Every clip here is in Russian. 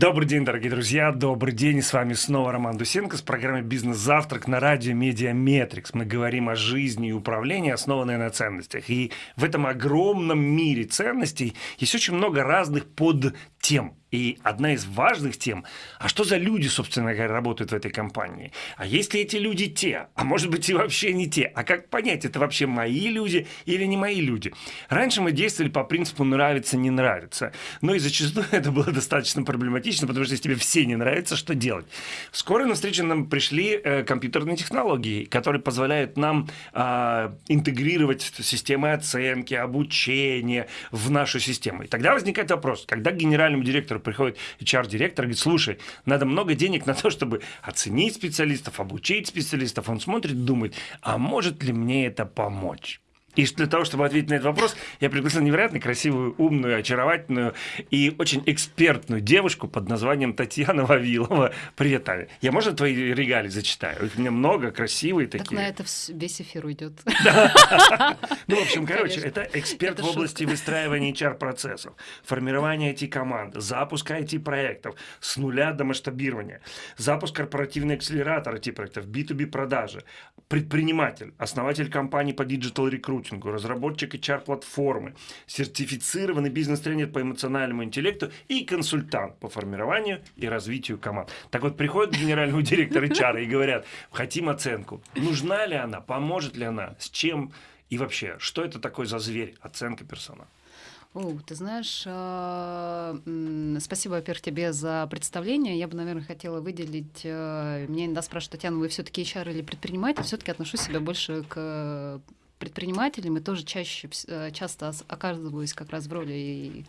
Добрый день, дорогие друзья, добрый день. С вами снова Роман Дусенко с программой «Бизнес-завтрак» на радио «Медиа Метрикс». Мы говорим о жизни и управлении, основанной на ценностях. И в этом огромном мире ценностей есть очень много разных подтем. И одна из важных тем, а что за люди, собственно говоря, работают в этой компании? А есть ли эти люди те? А может быть и вообще не те? А как понять, это вообще мои люди или не мои люди? Раньше мы действовали по принципу «нравится, не нравится». Но и зачастую это было достаточно проблематично, потому что если тебе все не нравится, что делать? Вскоре на встречу нам пришли э, компьютерные технологии, которые позволяют нам э, интегрировать системы оценки, обучения в нашу систему. И тогда возникает вопрос, когда генеральному директору приходит HR-директор говорит, слушай, надо много денег на то, чтобы оценить специалистов, обучить специалистов. Он смотрит, думает, а может ли мне это помочь? И для того, чтобы ответить на этот вопрос, я пригласил невероятно красивую, умную, очаровательную и очень экспертную девушку под названием Татьяна Вавилова. Привет, Таня. Я, можно, твои регалии зачитаю? Их у меня много, красивые такие. Так на это весь эфир уйдет. Ну, в общем, короче, это эксперт в области выстраивания HR-процессов, формирования IT-команд, запуска IT-проектов с нуля до масштабирования, запуск корпоративный акселератор IT-проектов, B2B продажи, предприниматель, основатель компании по digital рекрутингу, коучингу, разработчик HR-платформы, сертифицированный бизнес-тренер по эмоциональному интеллекту и консультант по формированию и развитию команд. Так вот, приходит генеральный директор HR и говорят, хотим оценку. Нужна ли она, поможет ли она, с чем и вообще, что это такое за зверь, оценка персонала? О, ты знаешь, э, спасибо, во-первых, тебе за представление. Я бы, наверное, хотела выделить... Э, меня иногда спрашивают, Татьяна, вы все-таки HR или предприниматель? Все-таки отношу себя больше к предпринимателями тоже чаще, э, часто оказываюсь как раз в роли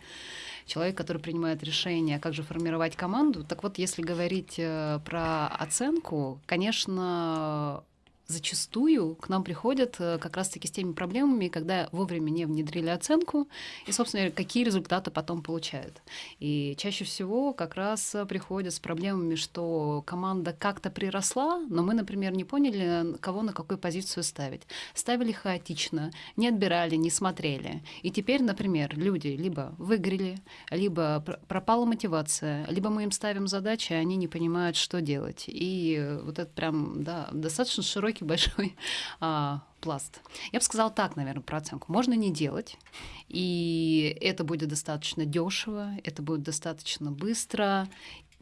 человека, который принимает решение, как же формировать команду. Так вот, если говорить э, про оценку, конечно, зачастую к нам приходят э, как раз-таки с теми проблемами, когда вовремя не внедрили оценку, и, собственно, какие результаты потом получают. И чаще всего как раз приходят с проблемами, что команда как-то приросла, но мы, например, не поняли, кого на какую позицию ставить. Ставили хаотично, не отбирали, не смотрели. И теперь, например, люди либо выиграли, либо пропала мотивация, либо мы им ставим задачи, а они не понимают, что делать. И вот это прям, да, достаточно широкий широкий, большой а, пласт. Я бы сказала так, наверное, про оценку. Можно не делать, и это будет достаточно дешево, это будет достаточно быстро.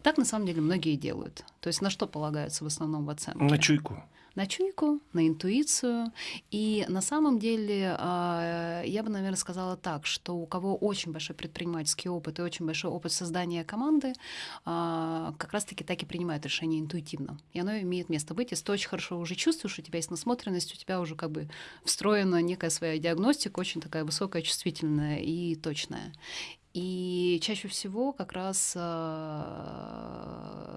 Так на самом деле многие делают. То есть на что полагаются в основном в оценке? На чуйку на чуйку, на интуицию. И на самом деле а, я бы, наверное, сказала так, что у кого очень большой предпринимательский опыт и очень большой опыт создания команды, а, как раз-таки так и принимают решение интуитивно. И оно имеет место быть. Если ты очень хорошо уже чувствуешь, у тебя есть насмотренность, у тебя уже как бы встроена некая своя диагностика, очень такая высокая, чувствительная и точная. И чаще всего как раз, а,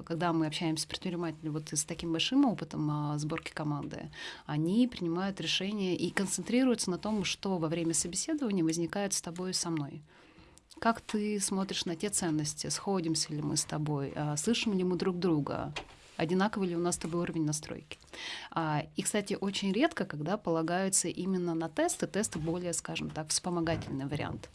когда мы общаемся с предпринимателями вот с таким большим опытом а, сборки команды, они принимают решения и концентрируются на том, что во время собеседования возникает с тобой и со мной. Как ты смотришь на те ценности? Сходимся ли мы с тобой? А, слышим ли мы друг друга? Одинаковый ли у нас с тобой уровень настройки. А, и, кстати, очень редко, когда полагаются именно на тесты, тесты более, скажем так, вспомогательный вариант.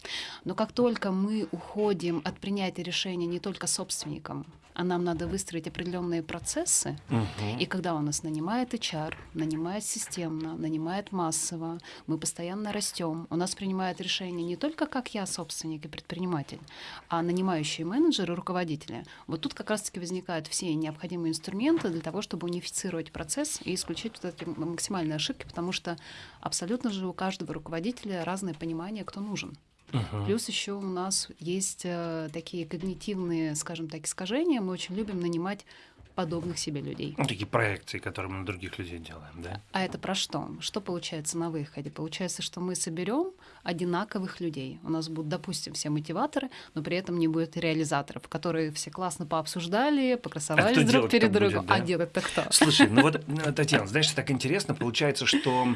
Но как только мы уходим от принятия решения не только собственником, а нам надо выстроить определенные процессы. Угу. И когда у нас нанимает HR, нанимает системно, нанимает массово, мы постоянно растем, у нас принимают решения не только как я собственник и предприниматель, а нанимающие менеджеры, руководители. Вот тут как раз-таки возникают все необходимые инструменты для того, чтобы унифицировать процесс и исключить вот эти максимальные ошибки, потому что абсолютно же у каждого руководителя разное понимание, кто нужен. Uh-huh. Плюс еще у нас есть э, такие когнитивные, скажем так, искажения. Мы очень любим нанимать подобных себе людей. Ну, такие проекции, которые мы на других людей делаем, да? А это про что? Что получается на выходе? Получается, что мы соберем одинаковых людей. У нас будут, допустим, все мотиваторы, но при этом не будет реализаторов, которые все классно пообсуждали, покрасовались а друг перед другом. Будет, да? А делать-то кто? Слушай, ну вот, э, Татьяна, знаешь, так интересно, получается, что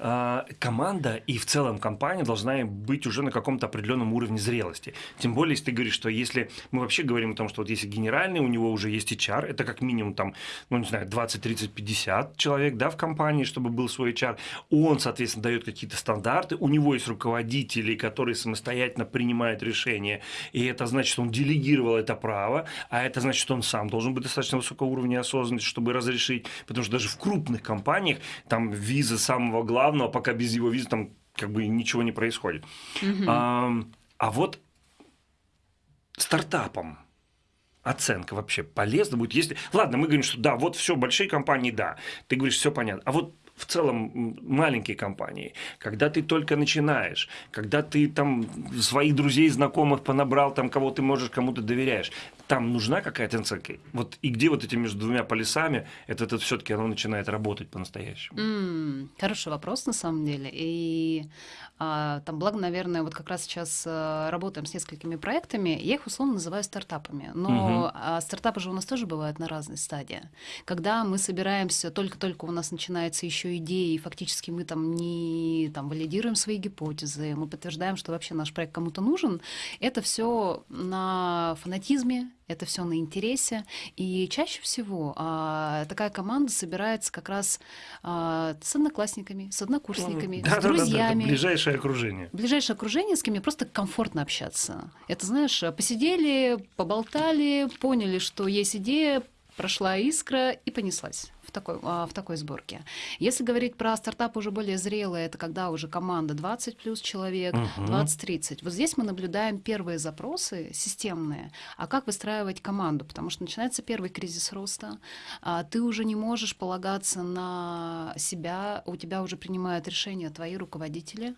э, команда и в целом компания должна быть уже на каком-то определенном уровне зрелости. Тем более, если ты говоришь, что если мы вообще говорим о том, что вот если генеральный, у него уже есть HR, это как минимум там, ну, не знаю, 20, 30, 50 человек, да, в компании, чтобы был свой HR. Он, соответственно, дает какие-то стандарты, у него есть руководители, которые самостоятельно принимают решения, и это значит, что он делегировал это право, а это значит, что он сам должен быть достаточно высокого уровня осознанности, чтобы разрешить, потому что даже в крупных компаниях там виза самого главного, пока без его визы там как бы ничего не происходит. Угу. А, а вот стартапам оценка вообще полезна будет, если... Ладно, мы говорим, что да, вот все, большие компании, да. Ты говоришь, все понятно. А вот в целом маленькие компании, когда ты только начинаешь, когда ты там своих друзей, знакомых понабрал, там кого ты можешь, кому то доверяешь, там нужна какая-то оценка. Вот и где вот эти между двумя полюсами, это, это все-таки оно начинает работать по-настоящему? Mm, хороший вопрос на самом деле. И а, там, благо, наверное, вот как раз сейчас а, работаем с несколькими проектами, я их условно называю стартапами. Но угу. а, стартапы же у нас тоже бывают на разной стадии. Когда мы собираемся, только-только у нас начинается еще идея, и фактически мы там не там, валидируем свои гипотезы, мы подтверждаем, что вообще наш проект кому-то нужен, это все на фанатизме, это все на интересе. И чаще всего а, такая команда собирается как раз а, с одноклассниками, с однокурсниками, да, с да, друзьями. Да, да, ближайшее окружение. Ближайшее окружение, с кем мне просто комфортно общаться. Это, знаешь, посидели, поболтали, поняли, что есть идея, прошла искра и понеслась такой, а, в такой сборке. Если говорить про стартап уже более зрелые, это когда уже команда 20 плюс человек, угу. 20-30. Вот здесь мы наблюдаем первые запросы системные. А как выстраивать команду? Потому что начинается первый кризис роста, а ты уже не можешь полагаться на себя, у тебя уже принимают решения твои руководители,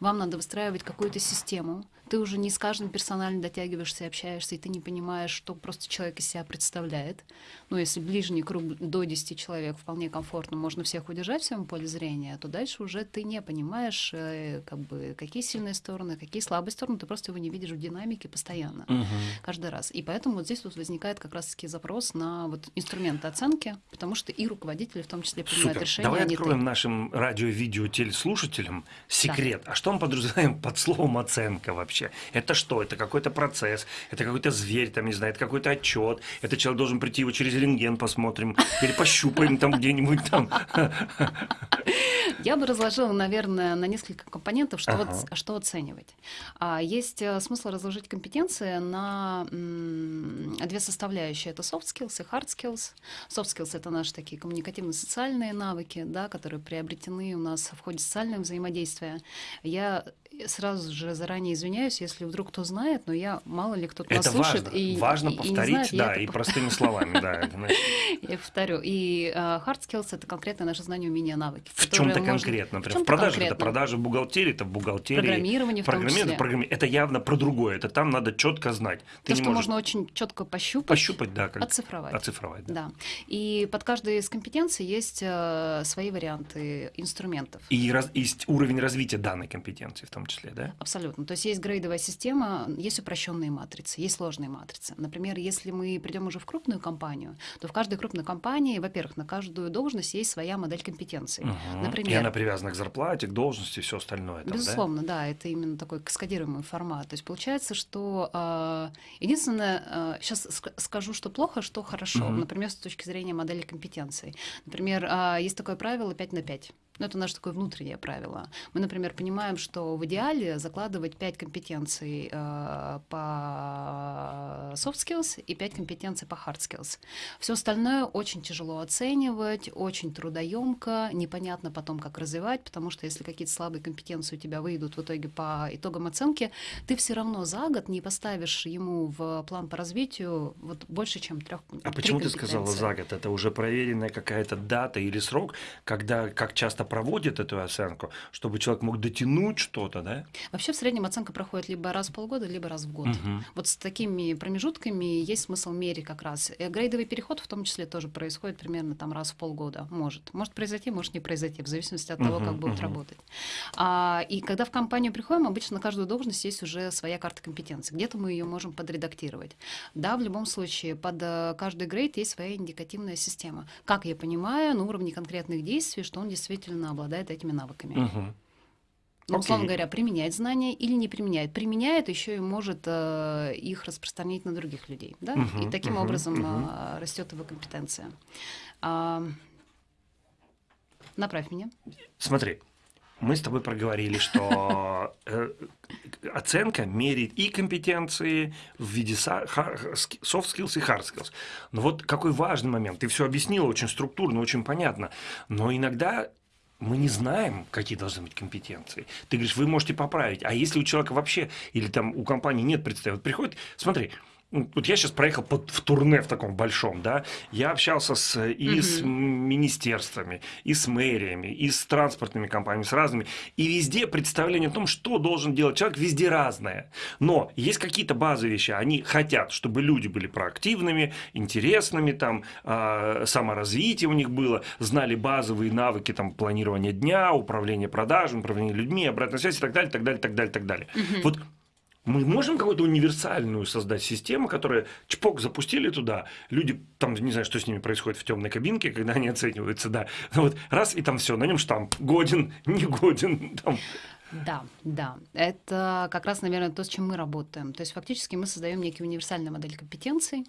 вам надо выстраивать какую-то систему, ты уже не с каждым персонально дотягиваешься и общаешься, и ты не понимаешь, что просто человек из себя представляет. Ну, если ближний круг до 10 человек вполне комфортно, можно всех удержать в своем поле зрения, то дальше уже ты не понимаешь, э, как бы, какие сильные стороны, какие слабые стороны, ты просто его не видишь в динамике постоянно, угу. каждый раз. И поэтому вот здесь вот возникает как раз-таки запрос на вот инструменты оценки, потому что и руководители в том числе принимают Супер. решения. Давай откроем ты. нашим радио, видео, телеслушателям секрет. Да. А что мы подразумеваем под словом оценка вообще? Вообще? Это что? Это какой-то процесс, это какой-то зверь, там, не знаю, это какой-то отчет, это человек должен прийти его через рентген посмотрим, или пощупаем там где-нибудь там. Я бы разложила, наверное, на несколько компонентов, что, ага. вот, что оценивать. А, есть э, смысл разложить компетенции на две составляющие. Это soft skills и hard skills. Soft skills — это наши такие коммуникативно-социальные навыки, да, которые приобретены у нас в ходе социального взаимодействия. Я сразу же заранее извиняюсь, если вдруг кто знает, но я мало ли кто-то нас слушает. Важно, и, важно и, повторить, и знает, да, и простыми словами, да. Я повторю. И uh, hard skills — это конкретно наше знание, умения, навыки. В чем-то конкретно, например, в продаже это продажа, бухгалтерии это бухгалтерия. Программирование в том числе. Это явно про другое, это там надо четко знать. То, что можно очень четко пощупать. Пощупать, да. Оцифровать. Оцифровать, да. И под каждой из компетенций есть э, свои варианты инструментов. И есть уровень развития данной компетенции в том числе, да? Абсолютно. То есть есть грейдовая система, есть упрощенные матрицы, есть сложные матрицы. Например, если мы придем уже в крупную компанию, то в каждой крупной компании, во-первых, на каждую должность есть своя модель компетенций. Угу. Например, и она привязана к зарплате, к должности, все остальное. Там, Безусловно, да? да, это именно такой каскадируемый формат. То есть получается, что э, единственное, э, сейчас скажу, что плохо, что хорошо. Угу. Например, с точки зрения модели компетенций. Например, э, есть такое правило 5 на 5. Ну, это наше такое внутреннее правило. Мы, например, понимаем, что в идеале закладывать 5 компетенций э, по soft skills и 5 компетенций по hard skills. Все остальное очень тяжело оценивать, очень трудоемко, непонятно потом, как развивать, потому что если какие-то слабые компетенции у тебя выйдут в итоге по итогам оценки, ты все равно за год не поставишь ему в план по развитию вот больше, чем трех. А почему ты сказала за год? Это уже проверенная какая-то дата или срок, когда как часто проводит эту оценку, чтобы человек мог дотянуть что-то, да? Вообще в среднем оценка проходит либо раз в полгода, либо раз в год. Угу. Вот с такими промежутками есть смысл мерить как раз. И грейдовый переход в том числе тоже происходит примерно там раз в полгода. Может. Может произойти, может не произойти, в зависимости от того, угу, как будет угу. работать. А, и когда в компанию приходим, обычно на каждую должность есть уже своя карта компетенций. Где-то мы ее можем подредактировать. Да, в любом случае, под э, каждый грейд есть своя индикативная система. Как я понимаю, на уровне конкретных действий, что он действительно обладает этими навыками. Угу. Ну, условно говоря, применяет знания или не применяет. Применяет, еще и может э, их распространять на других людей. Да? Uh-huh, и таким uh-huh, образом uh-huh. э, растет его компетенция. А, направь меня. Смотри, мы с тобой проговорили, что э, оценка меряет и компетенции в виде soft skills и hard skills. Но вот какой важный момент. Ты все объяснила очень структурно, очень понятно. Но иногда мы не знаем, какие должны быть компетенции. Ты говоришь, вы можете поправить. А если у человека вообще, или там у компании нет представителя, вот приходит, смотри, вот я сейчас проехал под, в турне в таком большом, да, я общался с, и угу. с министерствами, и с мэриями, и с транспортными компаниями, с разными, и везде представление о том, что должен делать человек, везде разное. Но есть какие-то базовые вещи, они хотят, чтобы люди были проактивными, интересными, там, э, саморазвитие у них было, знали базовые навыки там, планирования дня, управления продажами, управления людьми, обратной связи и так далее, так далее, так далее, так далее. Угу. Вот мы можем какую-то универсальную создать систему, которая чпок запустили туда, люди там не знаю, что с ними происходит в темной кабинке, когда они оцениваются, да, вот раз и там все, на нем штамп годен, не годен, там. Да, да. Это как раз, наверное, то, с чем мы работаем. То есть фактически мы создаем некие универсальные модели компетенций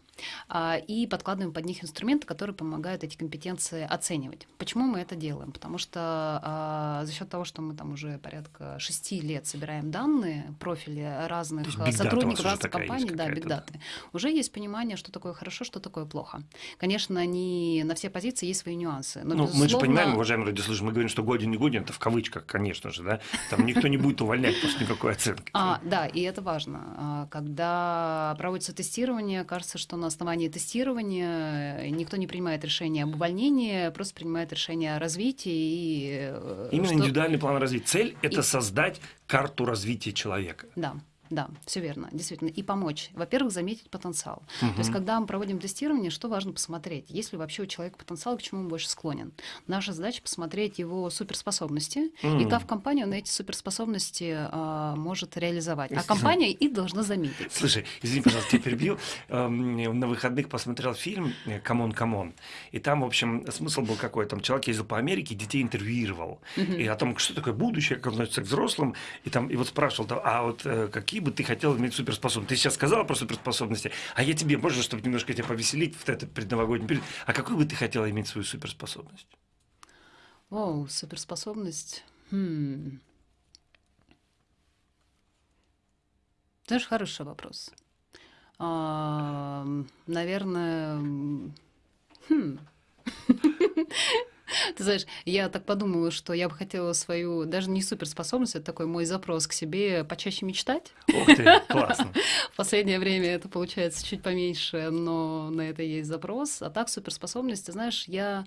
а, и подкладываем под них инструменты, которые помогают эти компетенции оценивать. Почему мы это делаем? Потому что а, за счет того, что мы там уже порядка шести лет собираем данные, профили разных сотрудников разных компаний, да, бигдаты, уже есть понимание, что такое хорошо, что такое плохо. Конечно, не на все позиции есть свои нюансы. Но, ну, безусловно... Мы же понимаем, уважаемые радиослушатели, мы говорим, что годен не годен, это в кавычках, конечно же, да, там никто не будет увольнять после никакой оценки. А, да, и это важно. А, когда проводится тестирование, кажется, что на основании тестирования никто не принимает решение об увольнении, просто принимает решение о развитии. И, э, Именно что... индивидуальный план развития. Цель – это и... создать карту развития человека. Да. Да, все верно, действительно. И помочь. Во-первых, заметить потенциал. Угу. То есть, когда мы проводим тестирование, что важно посмотреть? Есть ли вообще у человека потенциал, к чему он больше склонен? Наша задача посмотреть его суперспособности, угу. и как компания на эти суперспособности а, может реализовать. А компания их должна заметить. Слушай, извини, пожалуйста, тебя перебью. Эм, на выходных посмотрел фильм «C'mon C'mon». И там, в общем, смысл был какой? Там человек ездил по Америке, детей интервьюировал. И о том, что такое будущее, как относится к взрослым. И там и вот спрашивал, а вот э, какие бы ты хотел иметь суперспособности? Ты сейчас сказала про суперспособности, а я тебе, можно, чтобы немножко тебя повеселить в этот предновогодний период, а какую бы ты хотела иметь свою суперспособность? О, суперспособность? Хм. Знаешь, хороший вопрос. А, наверное, хм. Ты знаешь, я так подумала, что я бы хотела свою, даже не суперспособность, это такой мой запрос к себе, почаще мечтать. Ух ты, классно. В последнее время это получается чуть поменьше, но на это есть запрос. А так суперспособность, ты знаешь, я,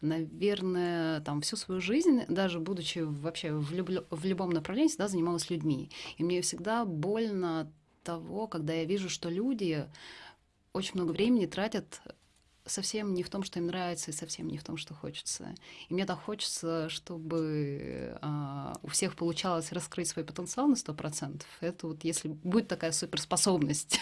наверное, там всю свою жизнь, даже будучи вообще в, люб... в любом направлении, всегда занималась людьми. И мне всегда больно того, когда я вижу, что люди очень много времени тратят совсем не в том, что им нравится, и совсем не в том, что хочется. И мне так хочется, чтобы а, у всех получалось раскрыть свой потенциал на 100%. Это вот если будет такая суперспособность,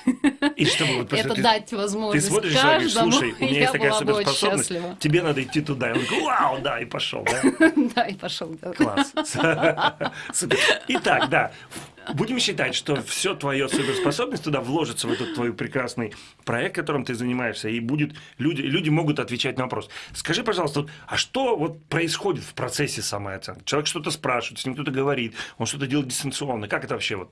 и чтобы вот это ты, дать возможность ты смотришь, каждому, слушай, у меня есть такая суперспособность, тебе надо идти туда. И он говорит, вау, да, и пошел, да? Да, и пошел. Класс. Итак, да, Будем считать, что все твое суперспособность туда вложится в этот твой прекрасный проект, которым ты занимаешься, и будет люди, люди могут отвечать на вопрос. Скажи, пожалуйста, а что вот происходит в процессе самооценки? Человек что-то спрашивает, с ним кто-то говорит, он что-то делает дистанционно. Как это вообще вот?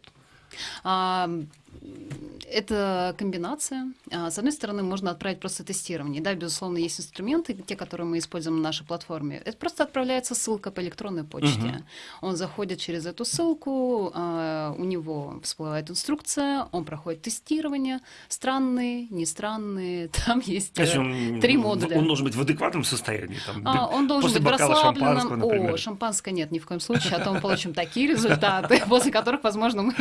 Это комбинация. А, с одной стороны, можно отправить просто тестирование. Да, безусловно, есть инструменты, те, которые мы используем на нашей платформе. Это просто отправляется ссылка по электронной почте. Угу. Он заходит через эту ссылку, а, у него всплывает инструкция, он проходит тестирование. Странные, не странные. Там есть э, он, три модуля. Он должен быть в адекватном состоянии. Там, а, он должен быть расслабленным. О, шампанское нет, ни в коем случае. А то мы получим такие результаты, после которых, возможно,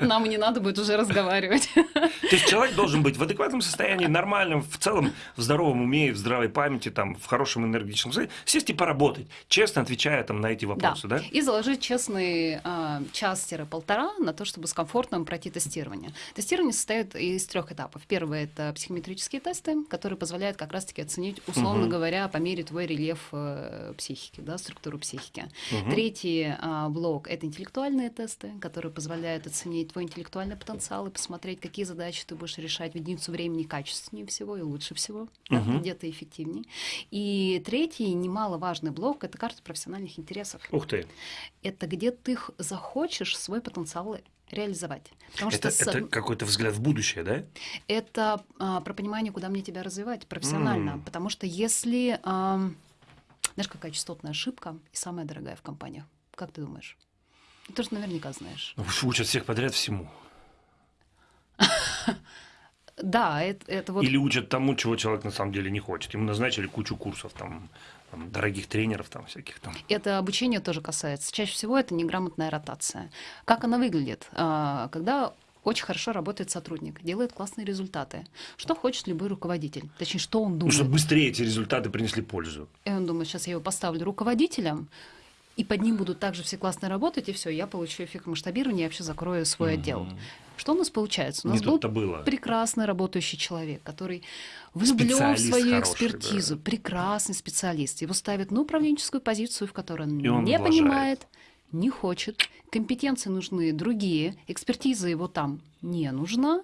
нам не надо будет уже разговаривать разговаривать. То есть человек должен быть в адекватном состоянии, нормальном, в целом, в здоровом уме, в здравой памяти, там, в хорошем энергетическом состоянии, сесть и поработать, честно отвечая там, на эти вопросы, да? да? И заложить честный э, час-полтора на то, чтобы с комфортом пройти тестирование. Тестирование состоит из трех этапов. Первый — это психометрические тесты, которые позволяют как раз-таки оценить, условно угу. говоря, по мере твой рельеф э, психики, да, структуру психики. Угу. Третий э, блок — это интеллектуальные тесты, которые позволяют оценить твой интеллектуальный потенциал и посмотреть, какие задачи ты будешь решать в единицу времени качественнее всего и лучше всего, угу. где-то эффективнее. И третий, немаловажный блок — это карта профессиональных интересов. Ух ты! Это где ты захочешь свой потенциал реализовать. Потому это, что это с... какой-то взгляд в будущее, да? Это а, про понимание, куда мне тебя развивать профессионально. Mm. Потому что если... А, знаешь, какая частотная ошибка и самая дорогая в компаниях? Как ты думаешь? Ты тоже наверняка знаешь. Ну, учат всех подряд всему. Да, это, это вот... Или учат тому, чего человек на самом деле не хочет. Ему назначили кучу курсов, там, там, дорогих тренеров там всяких там. Это обучение тоже касается. Чаще всего это неграмотная ротация. Как она выглядит? А, когда очень хорошо работает сотрудник, делает классные результаты. Что хочет любой руководитель? Точнее, что он думает? Ну, чтобы быстрее эти результаты принесли пользу. И он думает, сейчас я его поставлю руководителем, и под ним будут также все классно работать, и все, я получу эффект масштабирования, и вообще закрою свой mm-hmm. отдел. Что у нас получается? У нас был было. прекрасно работающий человек, который влюблен в свою экспертизу, да. прекрасный специалист. Его ставят на управленческую позицию, в которой он, он не влажает. понимает, не хочет, компетенции нужны другие, экспертиза его там не нужна.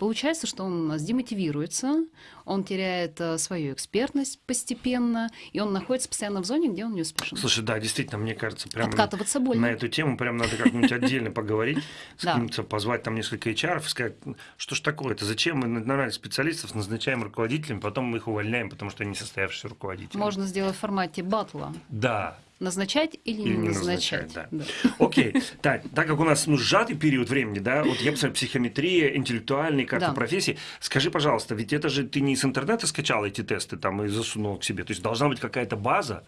Получается, что он демотивируется, он теряет э, свою экспертность постепенно, и он находится постоянно в зоне, где он не успешен. Слушай, да, действительно, мне кажется, прям Откатываться больно. на эту тему прям надо как-нибудь отдельно поговорить, с кем-то позвать там несколько HR и сказать, что ж такое, это зачем мы нормальных специалистов назначаем руководителями, потом мы их увольняем, потому что они несостоявшиеся руководители. Можно сделать в формате батла. Да, Назначать или, или не назначать? назначать да. Да. Окей. Так, так как у нас ну, сжатый период времени, да, вот я посмотрел, психометрия, интеллектуальные карты да. профессии. Скажи, пожалуйста, ведь это же ты не с интернета скачал эти тесты там и засунул к себе. То есть должна быть какая-то база.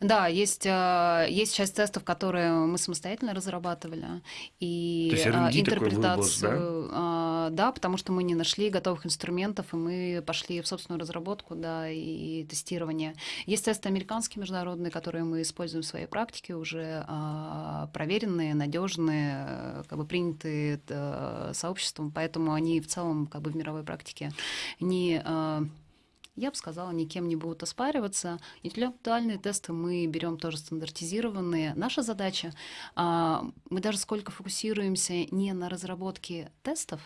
Да, есть, э, есть часть тестов, которые мы самостоятельно разрабатывали. И R&D интерпретацию. Выбор, да? да, потому что мы не нашли готовых инструментов, и мы пошли в собственную разработку да, и тестирование. Есть тесты американские, международные, которые мы используем в своей практике, уже а, проверенные, надежные, как бы принятые э, сообществом, поэтому они в целом как бы в мировой практике не а, я бы сказала, никем не будут оспариваться. Интеллектуальные тесты мы берем тоже стандартизированные. Наша задача, а, мы даже сколько фокусируемся не на разработке тестов,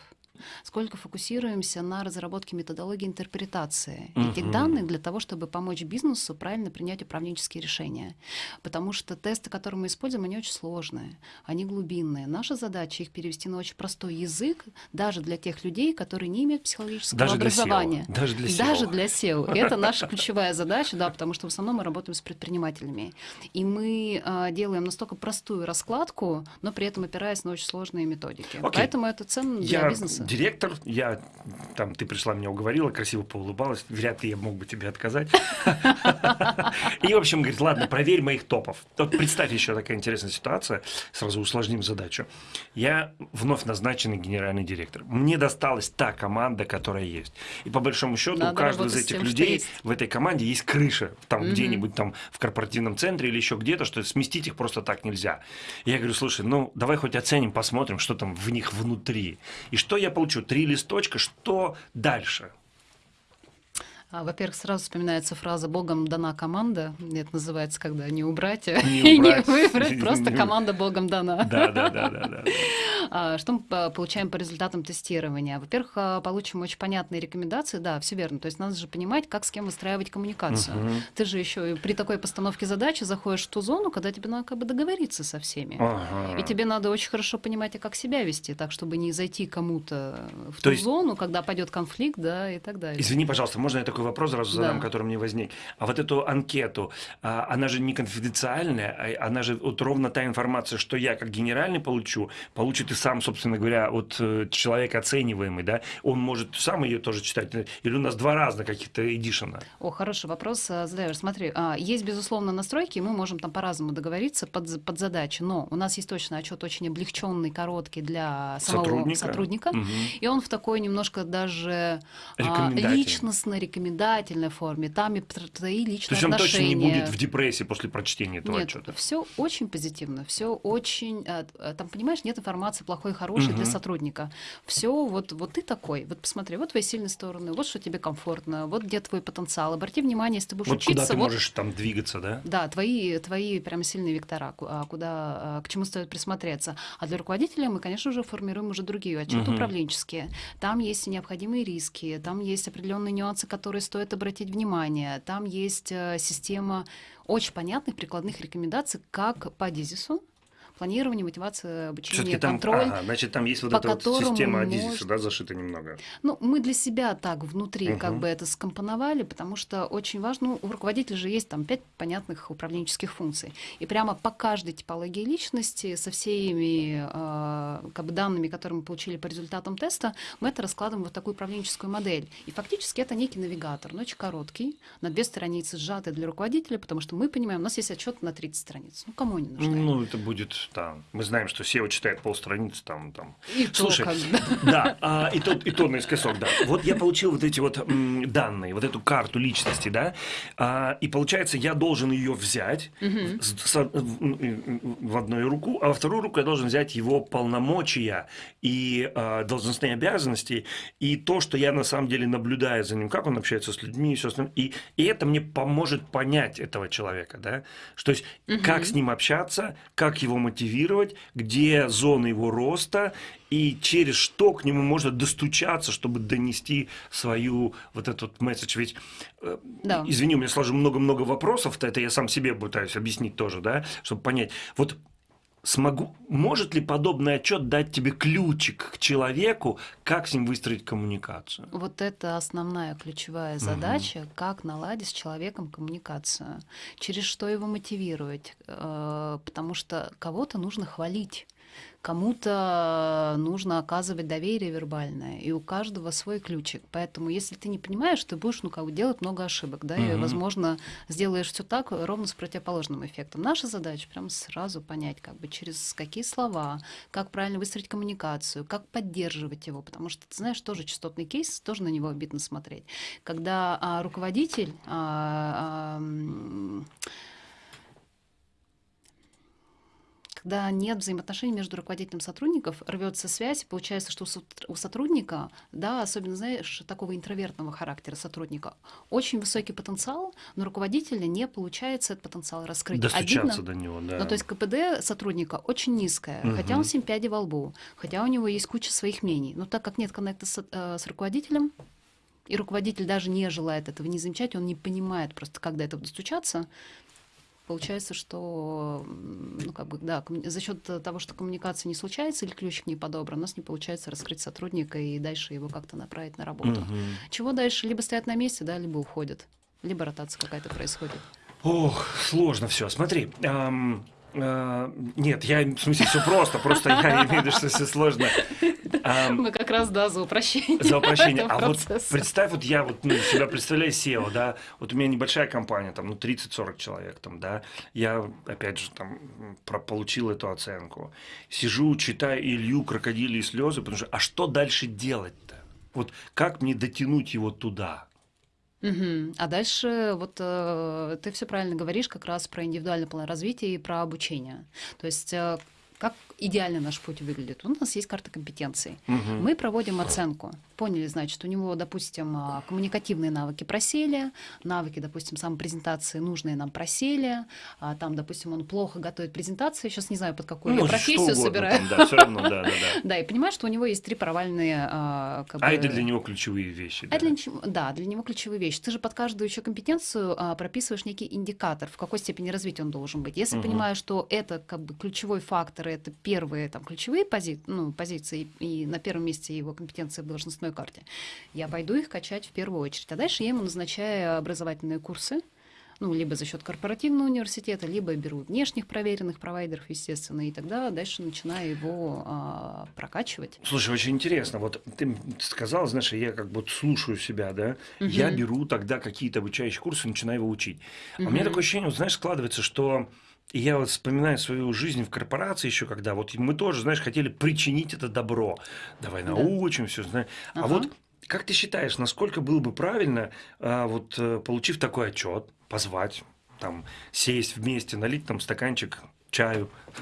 сколько фокусируемся на разработке методологии интерпретации uh-huh. этих данных для того, чтобы помочь бизнесу правильно принять управленческие решения. Потому что тесты, которые мы используем, они очень сложные, они глубинные. Наша задача их перевести на очень простой язык, даже для тех людей, которые не имеют психологического даже образования. Для SEO. Даже для SEO. Даже для SEO. Это наша ключевая задача, да, потому что в основном мы работаем с предпринимателями. И мы э, делаем настолько простую раскладку, но при этом опираясь на очень сложные методики. Okay. Поэтому это ценно для Я бизнеса директор, я там, ты пришла, меня уговорила, красиво поулыбалась, вряд ли я мог бы тебе отказать. И, в общем, говорит, ладно, проверь моих топов. Вот представь еще такая интересная ситуация, сразу усложним задачу. Я вновь назначенный генеральный директор. Мне досталась та команда, которая есть. И по большому счету у каждого из этих людей в этой команде есть крыша, там где-нибудь там в корпоративном центре или еще где-то, что сместить их просто так нельзя. я говорю, слушай, ну давай хоть оценим, посмотрим, что там в них внутри. И что я получу? Три листочка, что дальше? А, во-первых, сразу вспоминается фраза «Богом дана команда». Это называется, когда не убрать, не и не выбрать, просто команда Богом дана. Да, да, да, да. да. А, что мы получаем по результатам тестирования? Во-первых, а, получим очень понятные рекомендации, да, все верно. То есть надо же понимать, как с кем выстраивать коммуникацию. Угу. Ты же еще при такой постановке задачи заходишь в ту зону, когда тебе надо как бы договориться со всеми. Ага. И тебе надо очень хорошо понимать, а как себя вести, так, чтобы не зайти кому-то в То ту есть... зону, когда пойдет конфликт, да, и так далее. Извини, пожалуйста, можно я такой вопрос сразу задам, да. который мне возник. А вот эту анкету, а, она же не конфиденциальная, а она же вот ровно та информация, что я как генеральный получу, получит и сам, собственно говоря, вот э, человек оцениваемый, да, он может сам ее тоже читать, или у нас два разных каких-то эдишена? О, хороший вопрос э, задаешь. Смотри, а, есть, безусловно, настройки, мы можем там по-разному договориться под, под задачи, но у нас есть точно отчет очень облегченный, короткий для самого сотрудника, сотрудника угу. и он в такой немножко даже а, личностно рекомендательной форме. Там и твои личные То есть он точно не будет в депрессии после прочтения этого Нет, отчета? все очень позитивно, все очень... Э, там, понимаешь, нет информации плохой и хорошей угу. для сотрудника. Все вот, вот ты такой, вот посмотри, вот твои сильные стороны, вот что тебе комфортно, вот где твой потенциал. Обрати внимание, если ты будешь вот учиться... куда ты вот, можешь там двигаться, да? Да, твои, твои прям сильные вектора, а, куда, а, к чему стоит присмотреться. А для руководителя мы, конечно же, формируем уже другие отчеты угу. управленческие. Там есть необходимые риски, там есть определенные нюансы, которые стоит обратить внимание, там есть э, система очень понятных прикладных рекомендаций, как по Дизису, планирование, мотивация, обучение, там, контроль. Ага, значит, там есть вот эта вот система Адизиса, может... да, зашита немного. Ну, мы для себя так внутри угу. как бы это скомпоновали, потому что очень важно, ну, у руководителя же есть там пять понятных управленческих функций. И прямо по каждой типологии личности со всеми э, как бы данными, которые мы получили по результатам теста, мы это раскладываем в вот такую управленческую модель. И фактически это некий навигатор, но очень короткий, на две страницы сжатый для руководителя, потому что мы понимаем, у нас есть отчет на 30 страниц. Ну, кому они нужны? Ну, это будет да. Мы знаем, что SEO читает полстраницы там. там. И Слушай, то, да, а, и, то, и то наискосок, да. Вот я получил вот эти вот м, данные, вот эту карту личности, да, а, и получается, я должен ее взять угу. с, с, в, в одну руку, а во вторую руку я должен взять его полномочия и а, должностные обязанности, и то, что я на самом деле наблюдаю за ним, как он общается с людьми и все остальное. И, и это мне поможет понять этого человека, да, что есть, угу. как с ним общаться, как его мотивировать, мотивировать, где зоны его роста и через что к нему можно достучаться, чтобы донести свою вот этот месседж. Ведь, э, да. извини, у меня сложу много-много вопросов, это я сам себе пытаюсь объяснить тоже, да, чтобы понять. Вот смогу, может ли подобный отчет дать тебе ключик к человеку, как с ним выстроить коммуникацию? Вот это основная ключевая задача, угу. как наладить с человеком коммуникацию, через что его мотивировать, э, потому что кого-то нужно хвалить. Кому-то нужно оказывать доверие вербальное, и у каждого свой ключик. Поэтому, если ты не понимаешь, ты будешь ну, как бы, делать много ошибок, да, угу. и, возможно, сделаешь все так ровно с противоположным эффектом. Наша задача прям сразу понять, как бы через какие слова, как правильно выстроить коммуникацию, как поддерживать его, потому что ты знаешь, тоже частотный кейс, тоже на него обидно смотреть. Когда а, руководитель а, а, когда нет взаимоотношений между руководителем и сотрудников, рвется связь, получается, что у сотрудника, да, особенно, знаешь, такого интровертного характера сотрудника, очень высокий потенциал, но руководителя не получается этот потенциал раскрыть. Достучаться Обидно. до него, да. Ну, то есть КПД сотрудника очень низкое, угу. хотя он семь пядей во лбу, хотя у него есть куча своих мнений. Но так как нет коннекта с, э, с руководителем, и руководитель даже не желает этого не замечать, он не понимает просто, как до этого достучаться, Получается, что ну, как бы, да, за счет того, что коммуникация не случается или ключик не подобран, у нас не получается раскрыть сотрудника и дальше его как-то направить на работу. Угу. Чего дальше? Либо стоят на месте, да, либо уходят, либо ротация какая-то происходит. Ох, сложно все. Смотри, эм, нет, я в смысле все просто, просто я имею в виду, что все сложно. Мы как раз, да, за упрощение. За упрощение. А вот представь, вот я вот ну, себя представляю SEO, да, вот у меня небольшая компания, там, ну, 30-40 человек, там, да, я, опять же, там, получил эту оценку. Сижу, читаю Илью, крокодили и слезы, потому что, а что дальше делать-то? Вот как мне дотянуть его туда? Угу. А дальше вот э, ты все правильно говоришь как раз про индивидуальный план развития и про обучение. То есть э, как идеально наш путь выглядит? У нас есть карта компетенций. Угу. Мы проводим оценку. Поняли, значит, у него, допустим, а, коммуникативные навыки просели, навыки, допустим, самопрезентации нужные нам просели, а там, допустим, он плохо готовит презентации, сейчас не знаю, под какую ну, профессию собираю. да, все равно, да, да, да. Да, и понимаешь, что у него есть три провальные... А, как а бы... это для него ключевые вещи. А да? Для, да, для него ключевые вещи. Ты же под каждую еще компетенцию а, прописываешь некий индикатор, в какой степени развития он должен быть. Если угу. понимаешь, что это как бы ключевой фактор, это первые там ключевые пози ну, позиции, и на первом месте его компетенции в должностной карте, я пойду их качать в первую очередь. А дальше я ему назначаю образовательные курсы, ну, либо за счет корпоративного университета, либо берут внешних проверенных провайдеров, естественно, и тогда дальше начинаю его а, прокачивать. Слушай, очень интересно. Вот ты сказала, знаешь, я как бы слушаю себя, да, угу. я беру тогда какие-то обучающие курсы, начинаю его учить. Угу. А у меня такое ощущение, вот, знаешь, складывается, что и я вот вспоминаю свою жизнь в корпорации еще, когда вот мы тоже, знаешь, хотели причинить это добро. Давай научим, да. все, знаешь. Ага. А вот как ты считаешь, насколько было бы правильно, а, вот э, получив такой отчет, позвать, там, сесть вместе, налить там стаканчик чаю,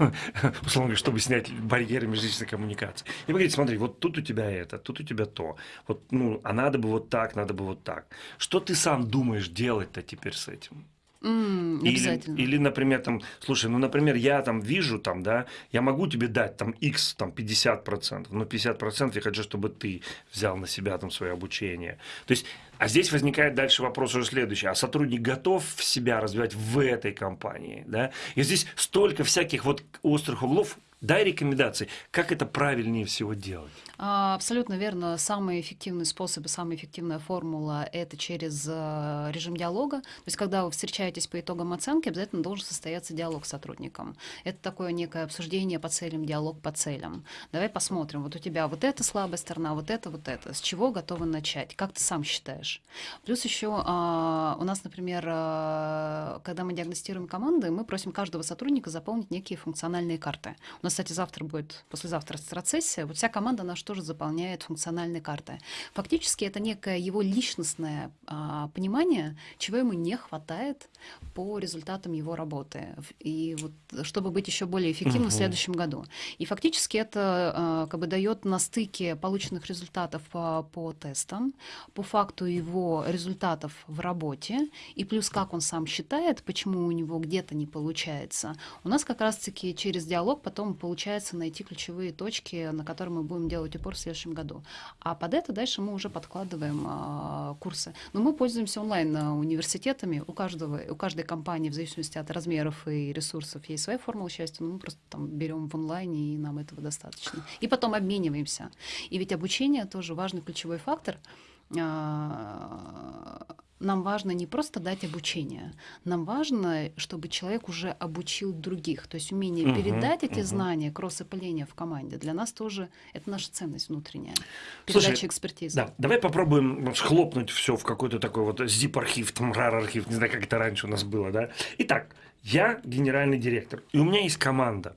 условно говоря, чтобы снять барьеры межличной коммуникации. И поговорить, смотри, вот тут у тебя это, тут у тебя то. Вот, ну, а надо бы вот так, надо бы вот так. Что ты сам думаешь делать-то теперь с этим? Mm, или, или, например, там, слушай, ну, например, я там вижу, там, да, я могу тебе дать там X, там, 50%, но 50% я хочу, чтобы ты взял на себя там свое обучение. То есть, а здесь возникает дальше вопрос уже следующий. А сотрудник готов себя развивать в этой компании, да? И здесь столько всяких вот острых углов, Дай рекомендации, как это правильнее всего делать. А, абсолютно верно. Самый эффективный способ и самая эффективная формула – это через э, режим диалога. То есть, когда вы встречаетесь по итогам оценки, обязательно должен состояться диалог с сотрудником. Это такое некое обсуждение по целям, диалог по целям. Давай посмотрим. Вот у тебя вот эта слабая сторона, вот это, вот это. С чего готовы начать? Как ты сам считаешь? Плюс еще а, у нас, например, а, когда мы диагностируем команды, мы просим каждого сотрудника заполнить некие функциональные карты. У нас кстати, завтра будет, послезавтра страцессия. Вот вся команда наша тоже заполняет функциональные карты. Фактически это некое его личностное а, понимание, чего ему не хватает по результатам его работы. И вот, чтобы быть еще более эффективным угу. в следующем году. И фактически это а, как бы дает на стыке полученных результатов по, по тестам, по факту его результатов в работе, и плюс как он сам считает, почему у него где-то не получается. У нас как раз-таки через диалог потом получается найти ключевые точки, на которые мы будем делать упор в следующем году. А под это дальше мы уже подкладываем а, курсы. Но мы пользуемся онлайн а. У каждого, у каждой компании, в зависимости от размеров и ресурсов, есть своя формула счастья, но мы просто там берем в онлайне, и нам этого достаточно. И потом обмениваемся. И ведь обучение тоже важный ключевой фактор. А, нам важно не просто дать обучение, нам важно, чтобы человек уже обучил других. То есть умение угу, передать эти угу. знания, кросс-опыление в команде, для нас тоже это наша ценность внутренняя. Передача Слушай, экспертизы. Да, давай попробуем схлопнуть все в какой-то такой вот zip-архив, там RAR-архив, не знаю, как это раньше у нас было, да. Итак, я генеральный директор, и у меня есть команда.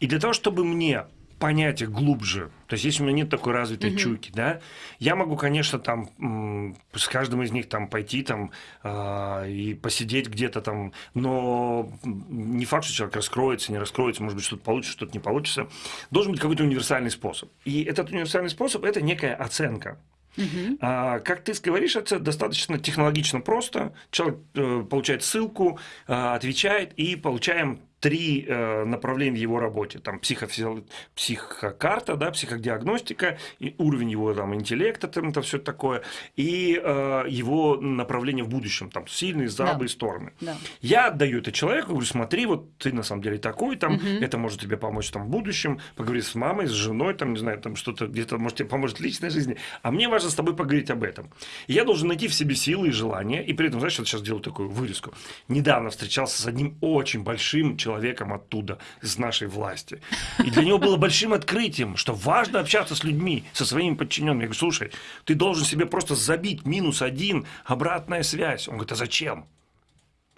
И для того, чтобы мне понять их глубже. То есть, если у меня нет такой развитой угу. чуйки, да, я могу, конечно, там с каждым из них там пойти там э, и посидеть где-то там, но не факт, что человек раскроется, не раскроется, может быть, что-то получится, что-то не получится. Должен быть какой-то универсальный способ. И этот универсальный способ – это некая оценка. Угу. А, как ты говоришь, это достаточно технологично просто. Человек э, получает ссылку, э, отвечает, и получаем три э, направления в его работе. Там психофизио... психокарта, да, психодиагностика, и уровень его там, интеллекта, там, это все такое, и э, его направление в будущем, там сильные, слабые да. стороны. Да. Я отдаю это человеку, говорю, смотри, вот ты на самом деле такой, там, угу. это может тебе помочь там, в будущем, поговори с мамой, с женой, там, не знаю, там что-то где-то может тебе поможет в личной жизни, а мне важно с тобой поговорить об этом. И я должен найти в себе силы и желания, и при этом, знаешь, я сейчас делаю такую вырезку. Недавно встречался с одним очень большим человеком, человеком оттуда, из нашей власти. И для него было большим открытием, что важно общаться с людьми, со своими подчиненными. Я говорю, слушай, ты должен себе просто забить минус один, обратная связь. Он говорит, а зачем?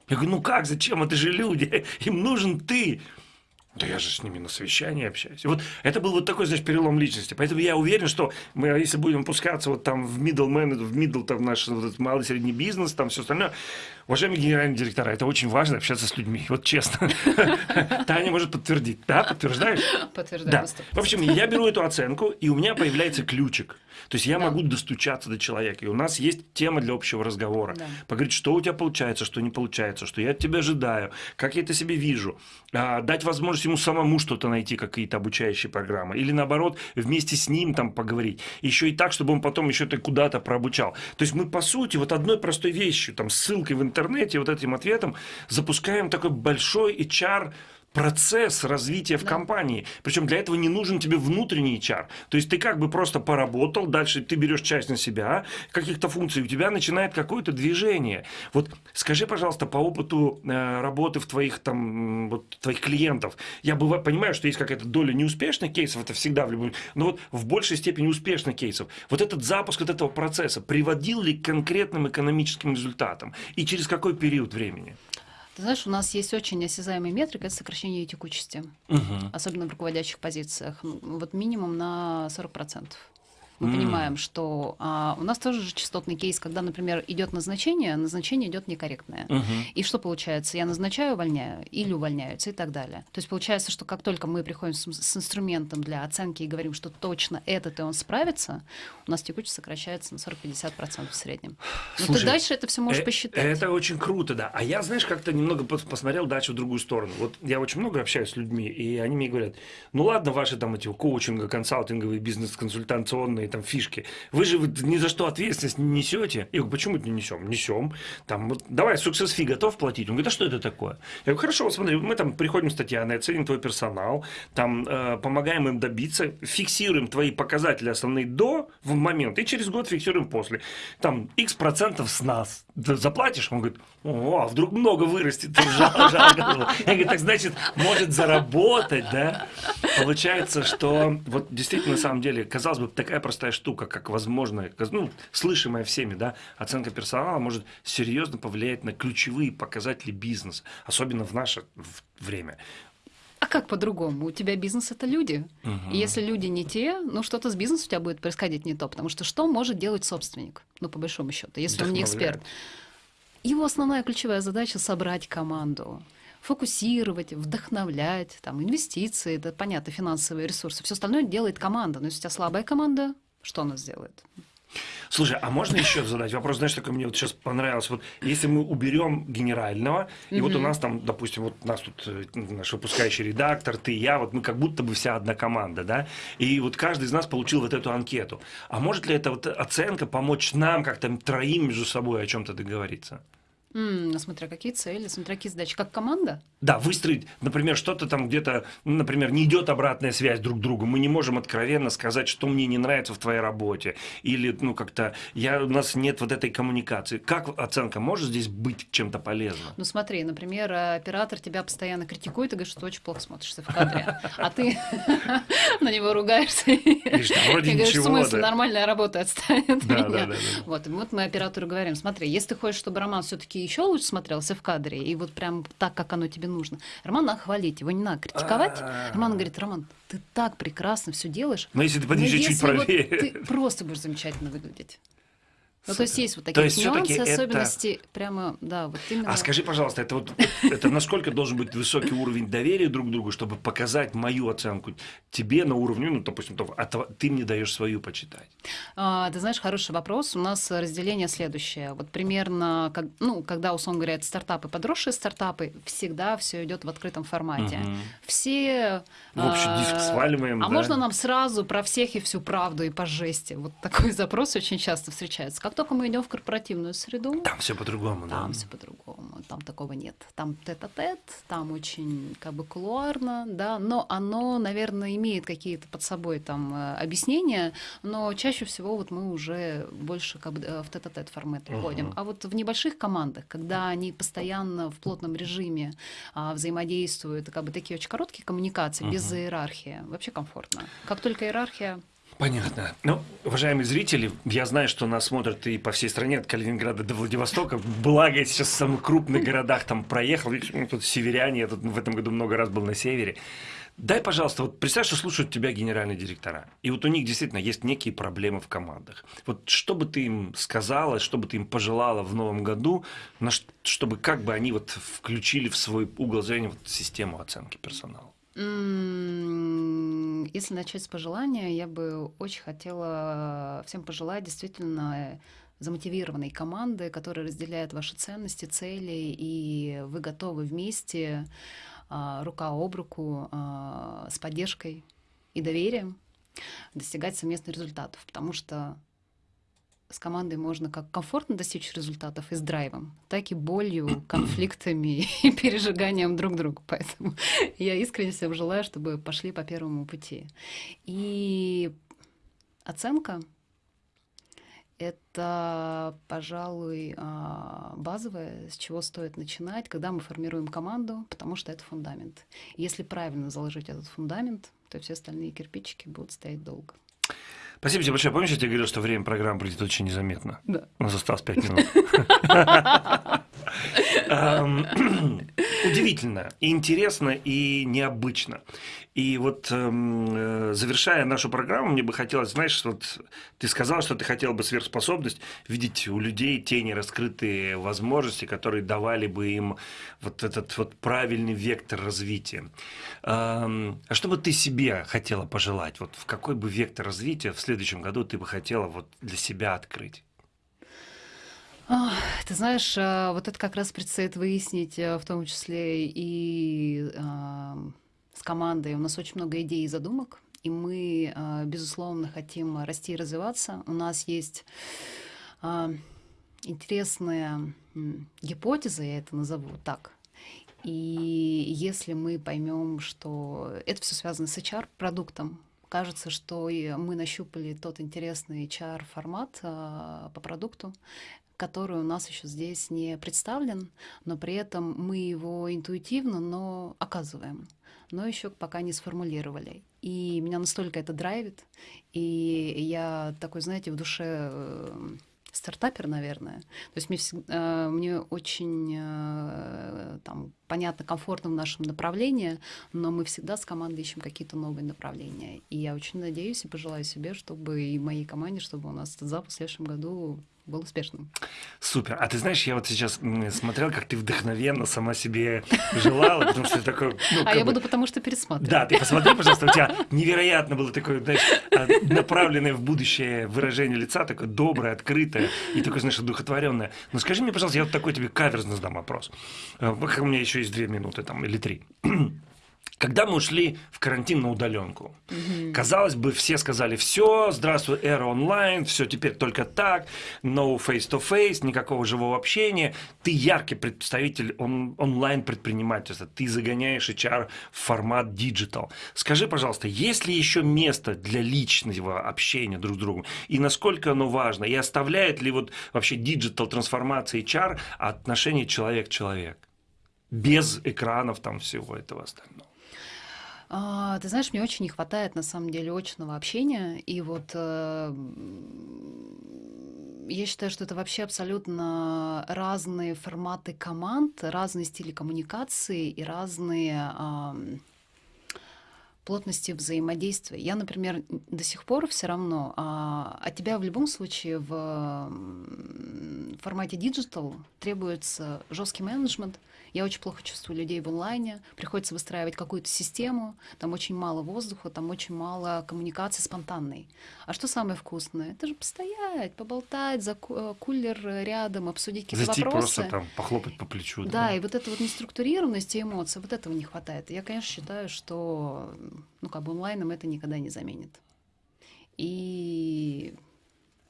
Я говорю, ну как, зачем? Это же люди, им нужен ты. Да я же с ними на совещании общаюсь. И вот это был вот такой, знаешь, перелом личности. Поэтому я уверен, что мы, если будем пускаться вот там в middle man, в middle там наш вот, малый средний бизнес, там все остальное, уважаемые генеральные директора, это очень важно общаться с людьми, вот честно. Таня может подтвердить. Да, подтверждаешь? Подтверждаю. Да. В общем, я беру эту оценку, и у меня появляется ключик. То есть я да. могу достучаться до человека. И у нас есть тема для общего разговора. Да. Поговорить, что у тебя получается, что не получается, что я от тебя ожидаю, как я это себе вижу. А, дать возможность ему самому что-то найти, какие-то обучающие программы. Или наоборот, вместе с ним там поговорить. Еще и так, чтобы он потом еще это куда-то прообучал. То есть мы, по сути, вот одной простой вещью, там, ссылкой в интернете, вот этим ответом, запускаем такой большой HR процесс развития в Да. компании. Причем для этого не нужен тебе внутренний HR. То есть ты как бы просто поработал, дальше ты берешь часть на себя, каких-то функций, у тебя начинает какое-то движение. Вот скажи, пожалуйста, по опыту э, работы в твоих там, вот, твоих клиентов, я быва- понимаю, что есть какая-то доля неуспешных кейсов, это всегда в любом, но вот в большей степени успешных кейсов. Вот этот запуск вот этого процесса приводил ли к конкретным экономическим результатам? И через какой период времени? Ты знаешь, у нас есть очень осязаемая метрика, это сокращение текучести, Мгм. особенно в руководящих позициях. Вот минимум на 40%. Мы М. понимаем, что а, у нас тоже же частотный кейс, когда, например, идет назначение, назначение идет некорректное. Мгм. И что получается? Я назначаю, увольняю, или увольняются, и так далее. То есть получается, что как только мы приходим с, с инструментом для оценки и говорим, что точно этот и он справится, у нас текучесть сокращается на 40-50% в среднем. Но Слушай, ты дальше это все можешь Э, посчитать. Это очень круто, да. А я, знаешь, как-то немного пос- посмотрел дальше в другую сторону. Вот я очень много общаюсь с людьми, и они мне говорят, ну ладно, ваши там эти коучинга, консалтинговые, бизнес-консультационные там фишки, вы же ни за что ответственность не несете. Я говорю, почему это не несем? Несем. Там, вот, давай, success fee готов платить? Он говорит, а что это такое? Я говорю, хорошо, вот смотри, мы там приходим с Татьяной, оценим твой персонал, там э, помогаем им добиться, фиксируем твои показатели основные до в момент, и через год фиксируем после. Там x процентов с нас. Заплатишь? Он говорит, о, а вдруг много вырастет. Жал- жалко было. Я говорю, так значит, может заработать, да? Получается, что вот действительно, на самом деле, казалось бы, такая простая штука, как возможно, ну, слышимая всеми, да, оценка персонала может серьезно повлиять на ключевые показатели бизнеса, особенно в наше время. Как по-другому? У тебя бизнес это люди. И если люди не те, ну что-то с бизнесом у тебя будет происходить не то. Потому что что может делать собственник? Ну, по большому счету, если он не эксперт. Его основная ключевая задача собрать команду фокусировать, вдохновлять, там, инвестиции, это понятно, финансовые ресурсы. Все остальное делает команда. Но если у тебя слабая команда, что она сделает? Слушай, а можно еще задать вопрос? Знаешь, такой мне вот сейчас понравилось. Вот если мы уберем генерального, и вот у нас там, допустим, вот у нас тут э, наш выпускающий редактор, ты, я, вот мы как будто бы вся одна команда, да? И вот каждый из нас получил вот эту анкету. А может ли эта вот оценка помочь нам как-то троим между собой о чем-то договориться? Ну, смотря какие цели, смотря какие задачи. Как команда? Да, выстроить, например, что-то там где-то, ну, например, не идет обратная связь друг к другу. Мы не можем откровенно сказать, что мне не нравится в твоей работе. Или, ну, как-то, я, у нас нет вот этой коммуникации. Как оценка может здесь быть чем-то полезна? Ну смотри, например, оператор тебя постоянно критикует и говорит, что ты очень плохо смотришься в кадре, а ты на него ругаешься и Говоришь, «Да вроде говоришь, в ничего, смысле, да». нормальная работа отстанет меня. вот мы оператору говорим, смотри, если ты хочешь, чтобы Роман все-таки еще лучше смотрелся в кадре, и вот прям так, как оно тебе нужно, Роман надо хвалить, его не надо критиковать. Роман говорит, Роман, ты так прекрасно все делаешь, Но если ты но подвижешь чуть правее. ты просто будешь замечательно выглядеть. Ну, то есть есть вот То такие есть всё-таки нюансы, это- особенности, прямо, да, вот именно. А скажи, пожалуйста, это вот это насколько должен быть высокий уровень доверия друг к другу, чтобы показать мою оценку тебе на уровне, ну, допустим, того, а ты мне даешь свою почитать. А, ты знаешь, хороший вопрос. У нас разделение следующее. Вот примерно, как, ну, когда, условно говоря, это стартапы, подросшие стартапы, всегда все идет в открытом формате. Мгм. Все... В общий а, диск сваливаем, А да? можно нам сразу про всех и всю правду и по жести? Вот такой запрос очень часто встречается. Как только мы идем в корпоративную среду, Там все по-другому, да? там все по-другому, там такого нет. Там тет-а-тет, там очень как бы кулуарно, да, но оно, наверное, имеет какие-то под собой там э, объяснения, но чаще всего вот мы уже больше как бы э, в тет-а-тет формат уходим. Мгм. А вот в небольших командах, когда они постоянно в плотном режиме а, взаимодействуют, как бы такие очень короткие коммуникации, без иерархии, вообще комфортно. Как только иерархия, Понятно. Ну, уважаемые зрители, я знаю, что нас смотрят и по всей стране, от Калининграда до Владивостока. Благо, я сейчас в самых крупных городах там проехал. Видишь, ну, тут северяне, я тут в этом году много раз был на севере. Дай, пожалуйста, вот представь, что слушают тебя генеральные директора. И вот у них действительно есть некие проблемы в командах. Вот что бы ты им сказала, что бы ты им пожелала в новом году, чтобы как бы они вот включили в свой угол зрения вот систему оценки персонала? Если начать с пожелания, я бы очень хотела всем пожелать действительно замотивированной команды, которая разделяет ваши ценности, цели, и вы готовы вместе, а, рука об руку, а, с поддержкой и доверием достигать совместных результатов. Потому что с командой можно как комфортно достичь результатов и с драйвом, так и болью, конфликтами и пережиганием друг друга. Поэтому я искренне всем желаю, чтобы пошли по первому пути. И оценка — это, пожалуй, а, базовое, с чего стоит начинать, когда мы формируем команду, потому что это фундамент. Если правильно заложить этот фундамент, то все остальные кирпичики будут стоять долго. Спасибо тебе большое. Помнишь, я тебе говорил, что время программы пройдет очень незаметно? Да. У нас осталось пять минут. Удивительно, и интересно, и необычно. И вот эм, э, завершая нашу программу, мне бы хотелось, знаешь, вот ты сказал, что ты хотел бы сверхспособность видеть у людей те нераскрытые возможности, которые давали бы им вот этот вот правильный вектор развития. Эм, а что бы ты себе хотела пожелать? Вот в какой бы вектор развития в следующем году ты бы хотела вот для себя открыть? Ты знаешь, э, вот это как раз предстоит выяснить, э, в том числе и с командой. У нас очень много идей и задумок, и мы, э, безусловно, хотим расти и развиваться. У нас есть интересная гипотеза, я это назову так. И если мы поймем, что это все связано с HR-продуктом, кажется, что мы нащупали тот интересный HR-формат по продукту, который у нас еще здесь не представлен, но при этом мы его интуитивно, но оказываем, но еще пока не сформулировали. И меня настолько это драйвит, и я такой, знаете, в душе э, стартапер, наверное. То есть мне, всегда, мне очень э, там, понятно, комфортно в нашем направлении, но мы всегда с командой ищем какие-то новые направления. И я очень надеюсь и пожелаю себе, чтобы и моей команде, чтобы у нас этот запуск в следующем году был успешным. Супер. А ты знаешь, я вот сейчас смотрел, как ты вдохновенно сама себе желала, потому что такой... Ну, а я бы... буду потому что пересматривать. Да, ты посмотри, пожалуйста, у тебя невероятно было такое, знаешь, а, направленное в будущее выражение лица, такое доброе, открытое и такое, знаешь, одухотворенное. Но скажи мне, пожалуйста, я вот такой тебе каверзно задам вопрос. А, у меня еще есть две минуты там или три. Когда мы ушли в карантин на удаленку, mm-hmm. казалось бы, все сказали, все, здравствуй, эра онлайн, все теперь только так, no face-to-face, никакого живого общения. Ты яркий представитель он, онлайн-предпринимательства, ты загоняешь HR в формат digital. Скажи, пожалуйста, есть ли еще место для личного общения друг с другом? И насколько оно важно? И оставляет ли вот вообще digital трансформация HR отношение человек-человек? Без экранов там всего этого остального. А, ты знаешь, мне очень не хватает на самом деле очного общения. И вот э, я считаю, что это вообще абсолютно разные форматы команд, разные стили коммуникации и разные э, плотности взаимодействия. Я, например, до сих пор все равно, а, от тебя в любом случае в формате digital требуется жесткий менеджмент, я очень плохо чувствую людей в онлайне, приходится выстраивать какую-то систему, там очень мало воздуха, там очень мало коммуникации спонтанной. А что самое вкусное? Это же постоять, поболтать, за э, кулер рядом, обсудить какие-то Зайти вопросы. просто там похлопать по плечу. Да, да, и вот это вот неструктурированность и эмоции, вот этого не хватает. Я, конечно, считаю, что ну, как бы онлайном это никогда не заменит. И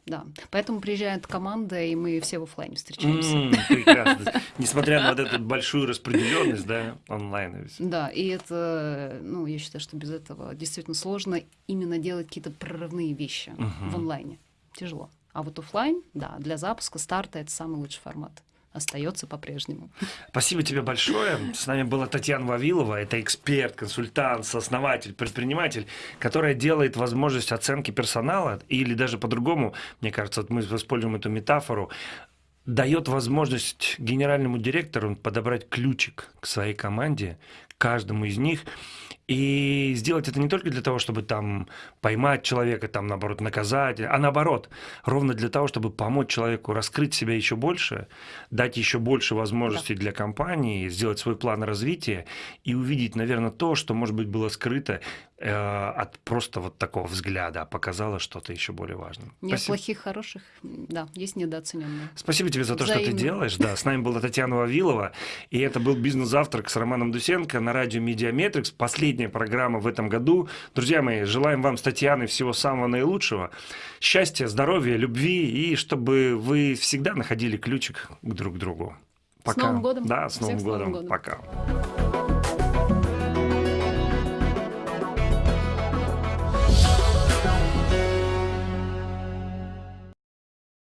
да, поэтому приезжает команда, и мы все в офлайне встречаемся. Mm, прекрасно. Несмотря на вот эту большую распределенность, да, онлайн. Да, и это, ну, я считаю, что без этого действительно сложно именно делать какие-то прорывные вещи в онлайне. Тяжело. А вот офлайн, да, для запуска, старта это самый лучший формат остается по-прежнему. Спасибо тебе большое. С нами была Татьяна Вавилова. Это эксперт, консультант, сооснователь, предприниматель, которая делает возможность оценки персонала, или даже по-другому, мне кажется, вот мы используем эту метафору, дает возможность генеральному директору подобрать ключик к своей команде, каждому из них, и сделать это не только для того, чтобы там поймать человека, там, наоборот, наказать, а наоборот, ровно для того, чтобы помочь человеку раскрыть себя еще больше, дать еще больше возможностей да. для компании, сделать свой план развития и увидеть, наверное, то, что, может быть, было скрыто от просто вот такого взгляда, а показало что-то еще более важное. Нет Спасибо. плохих, хороших, да, есть недооцененные. Спасибо тебе за то, Взаимно. что ты делаешь. Да, с нами была Татьяна Вавилова, и это был «Бизнес-завтрак» с Романом Дусенко на радио Mediametrics. Последняя программа в этом году. Друзья мои, желаем вам с Татьяной всего самого наилучшего. Счастья, здоровья, любви и чтобы вы всегда находили ключик к друг другу. Пока. С Новым годом. Да, с Новым, годом. С Новым годом. Пока.